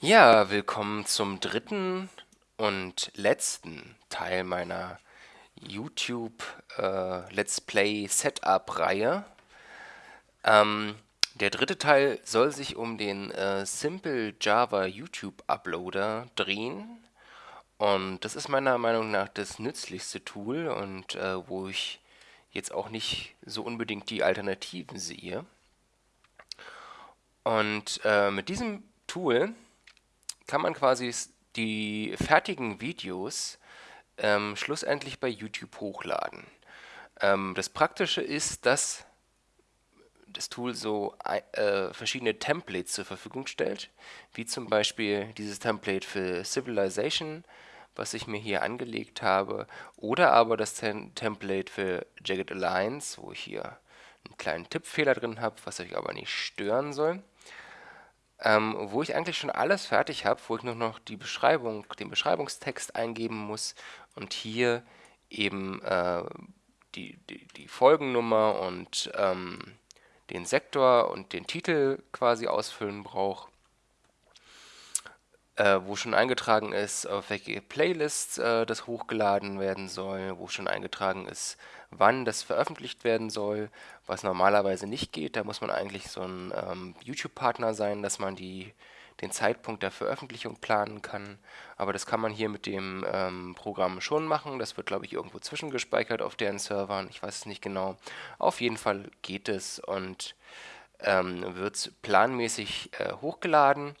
Ja, willkommen zum dritten und letzten Teil meiner YouTube äh, Let's Play Setup Reihe. Ähm, der dritte Teil soll sich um den äh, Simple Java YouTube Uploader drehen. Und das ist meiner Meinung nach das nützlichste Tool und äh, wo ich jetzt auch nicht so unbedingt die Alternativen sehe. Und äh, mit diesem Tool kann man quasi die fertigen Videos ähm, schlussendlich bei YouTube hochladen. Ähm, das Praktische ist, dass das Tool so äh, verschiedene Templates zur Verfügung stellt, wie zum Beispiel dieses Template für Civilization, was ich mir hier angelegt habe, oder aber das Tem Template für Jagged Alliance, wo ich hier einen kleinen Tippfehler drin habe, was euch aber nicht stören soll ähm, wo ich eigentlich schon alles fertig habe, wo ich nur noch die Beschreibung, den Beschreibungstext eingeben muss und hier eben äh, die, die, die, Folgennummer und ähm, den Sektor und den Titel quasi ausfüllen brauche, äh, wo schon eingetragen ist, auf welche Playlist äh, das hochgeladen werden soll, wo schon eingetragen ist, wann das veröffentlicht werden soll, was normalerweise nicht geht. Da muss man eigentlich so ein ähm, YouTube-Partner sein, dass man die, den Zeitpunkt der Veröffentlichung planen kann. Aber das kann man hier mit dem ähm, Programm schon machen. Das wird, glaube ich, irgendwo zwischengespeichert auf deren Servern. Ich weiß es nicht genau. Auf jeden Fall geht es und ähm, wird planmäßig äh, hochgeladen.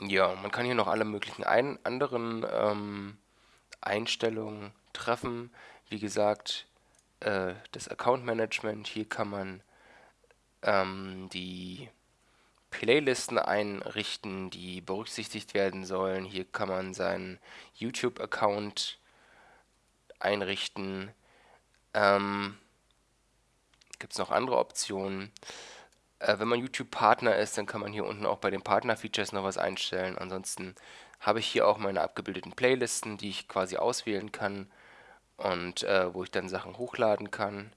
Ja, man kann hier noch alle möglichen ein anderen ähm, Einstellungen treffen. Wie gesagt, äh, das Account Management, hier kann man ähm, die Playlisten einrichten, die berücksichtigt werden sollen. Hier kann man seinen YouTube-Account einrichten. Ähm, Gibt es noch andere Optionen? Äh, wenn man YouTube-Partner ist, dann kann man hier unten auch bei den Partner-Features noch was einstellen. Ansonsten habe ich hier auch meine abgebildeten Playlisten, die ich quasi auswählen kann und äh, wo ich dann Sachen hochladen kann.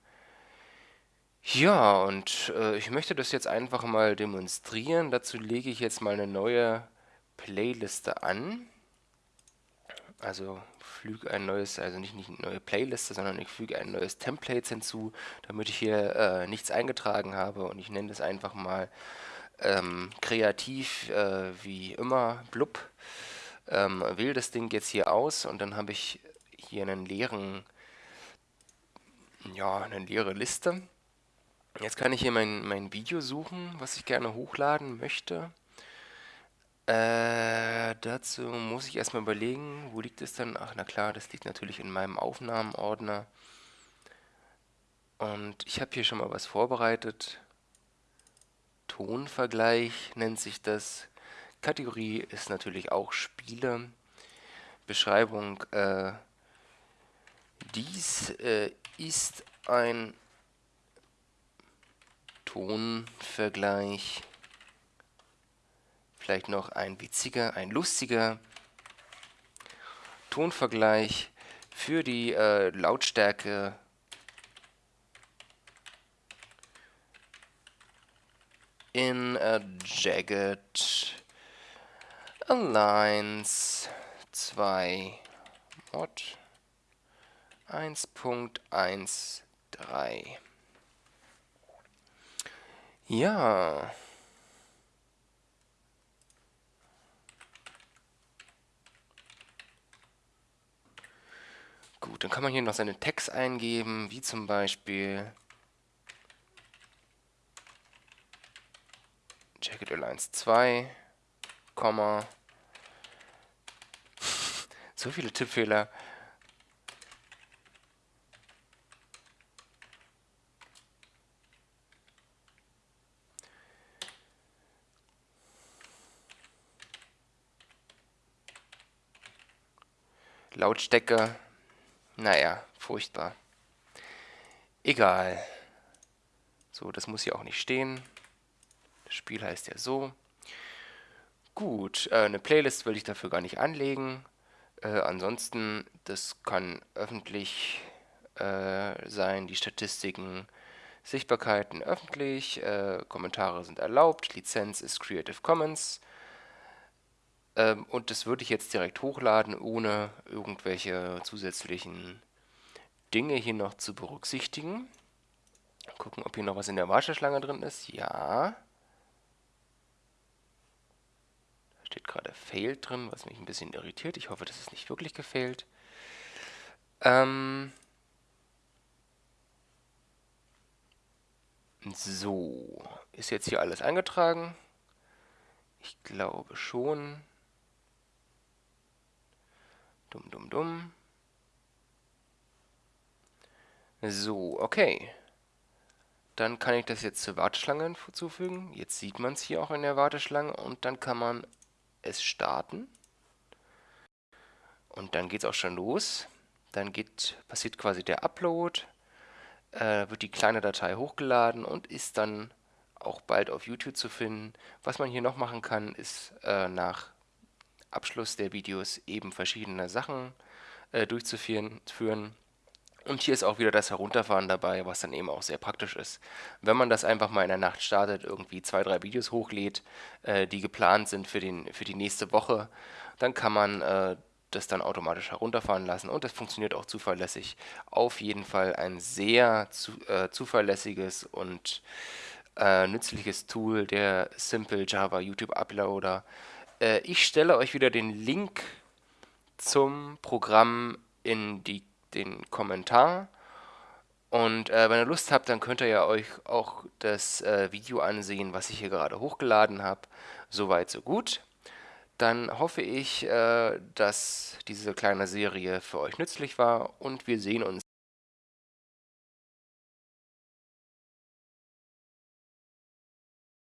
Ja, und äh, ich möchte das jetzt einfach mal demonstrieren. Dazu lege ich jetzt mal eine neue Playliste an. Also füge ein neues, also nicht, nicht eine neue Playliste, sondern ich füge ein neues Template hinzu, damit ich hier äh, nichts eingetragen habe. Und ich nenne das einfach mal ähm, kreativ, äh, wie immer, blub. Ähm, wähle das Ding jetzt hier aus und dann habe ich hier einen leeren, ja, eine leere Liste. Jetzt kann ich hier mein, mein Video suchen, was ich gerne hochladen möchte. Äh, dazu muss ich erstmal überlegen, wo liegt es dann? Ach, na klar, das liegt natürlich in meinem Aufnahmenordner. Und ich habe hier schon mal was vorbereitet. Tonvergleich nennt sich das. Kategorie ist natürlich auch Spiele. Beschreibung, äh, dies äh, ist ein Tonvergleich. Vielleicht noch ein witziger, ein lustiger Tonvergleich für die äh, Lautstärke in a Jagged Alliance 2 Mod 1.13. Ja. Dann kann man hier noch seine Tags eingeben, wie zum Beispiel Jacket Airlines 2, Komma. so viele Tippfehler. Lautstärke, naja, furchtbar. Egal. So, das muss hier auch nicht stehen. Das Spiel heißt ja so. Gut, äh, eine Playlist will ich dafür gar nicht anlegen. Äh, ansonsten, das kann öffentlich äh, sein, die Statistiken, Sichtbarkeiten öffentlich, äh, Kommentare sind erlaubt, Lizenz ist Creative Commons. Ähm, und das würde ich jetzt direkt hochladen, ohne irgendwelche zusätzlichen Dinge hier noch zu berücksichtigen. Gucken, ob hier noch was in der Warteschlange drin ist. Ja. Da steht gerade Failed drin, was mich ein bisschen irritiert. Ich hoffe, das ist nicht wirklich gefailt. Ähm so, ist jetzt hier alles eingetragen? Ich glaube schon. Dumm, dumm, dumm. So, okay. Dann kann ich das jetzt zur Warteschlange hinzufügen. Jetzt sieht man es hier auch in der Warteschlange und dann kann man es starten. Und dann geht es auch schon los. Dann geht, passiert quasi der Upload, äh, wird die kleine Datei hochgeladen und ist dann auch bald auf YouTube zu finden. Was man hier noch machen kann, ist äh, nach Abschluss der Videos eben verschiedene Sachen äh, durchzuführen. Und hier ist auch wieder das Herunterfahren dabei, was dann eben auch sehr praktisch ist. Wenn man das einfach mal in der Nacht startet, irgendwie zwei, drei Videos hochlädt, äh, die geplant sind für, den, für die nächste Woche, dann kann man äh, das dann automatisch herunterfahren lassen und das funktioniert auch zuverlässig. Auf jeden Fall ein sehr zu, äh, zuverlässiges und äh, nützliches Tool, der Simple Java YouTube Uploader. Äh, ich stelle euch wieder den Link zum Programm in die, den Kommentar. Und äh, wenn ihr Lust habt, dann könnt ihr ja euch auch das äh, Video ansehen, was ich hier gerade hochgeladen habe. Soweit, so gut. Dann hoffe ich, äh, dass diese kleine Serie für euch nützlich war und wir sehen uns